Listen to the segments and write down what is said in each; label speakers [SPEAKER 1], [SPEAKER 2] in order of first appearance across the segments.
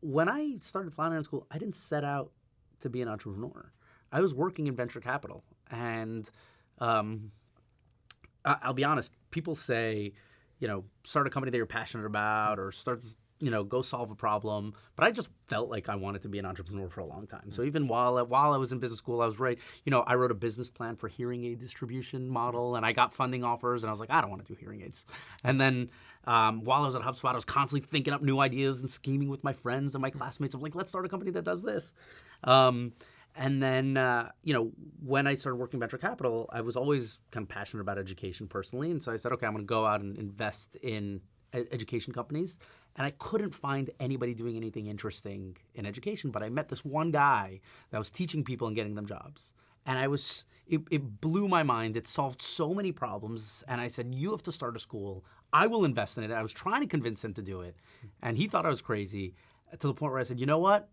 [SPEAKER 1] when I started Flatiron School, I didn't set out to be an entrepreneur. I was working in venture capital, and um, I'll be honest. People say, you know, start a company that you're passionate about, or start, you know, go solve a problem. But I just felt like I wanted to be an entrepreneur for a long time. So even while while I was in business school, I was right. You know, I wrote a business plan for hearing aid distribution model, and I got funding offers, and I was like, I don't want to do hearing aids. And then um, while I was at HubSpot, I was constantly thinking up new ideas and scheming with my friends and my classmates of like, let's start a company that does this. Um, and then, uh, you know, when I started working venture capital, I was always kind of passionate about education personally. And so I said, okay, I'm going to go out and invest in education companies. And I couldn't find anybody doing anything interesting in education. But I met this one guy that was teaching people and getting them jobs. And I was, it, it blew my mind. It solved so many problems. And I said, you have to start a school. I will invest in it. I was trying to convince him to do it. And he thought I was crazy to the point where I said, you know what?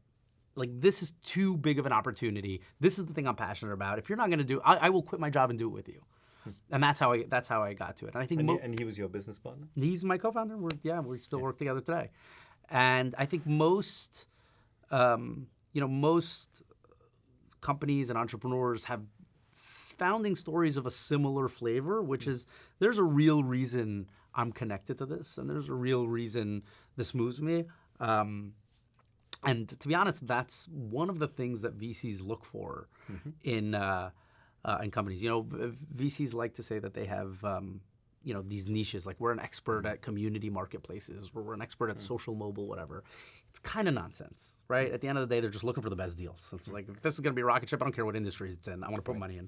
[SPEAKER 1] like this is too big of an opportunity. This is the thing I'm passionate about. If you're not going to do, I, I will quit my job and do it with you. And that's how I that's how I got to it. And I think
[SPEAKER 2] And, and he was your business partner?
[SPEAKER 1] he's my co-founder. We're yeah, we still work together today. And I think most, um, you know, most companies and entrepreneurs have founding stories of a similar flavor, which is there's a real reason I'm connected to this, and there's a real reason this moves me. Um, and to be honest, that's one of the things that VCs look for in uh, uh, in companies. You know, VCs like to say that they have um, you know these niches, like we're an expert at community marketplaces, or we're an expert at social mobile, whatever. It's kind of nonsense, right? At the end of the day, they're just looking for the best deals. So it's like if this is going to be a rocket ship, I don't care what industry it's in. I want to put money in.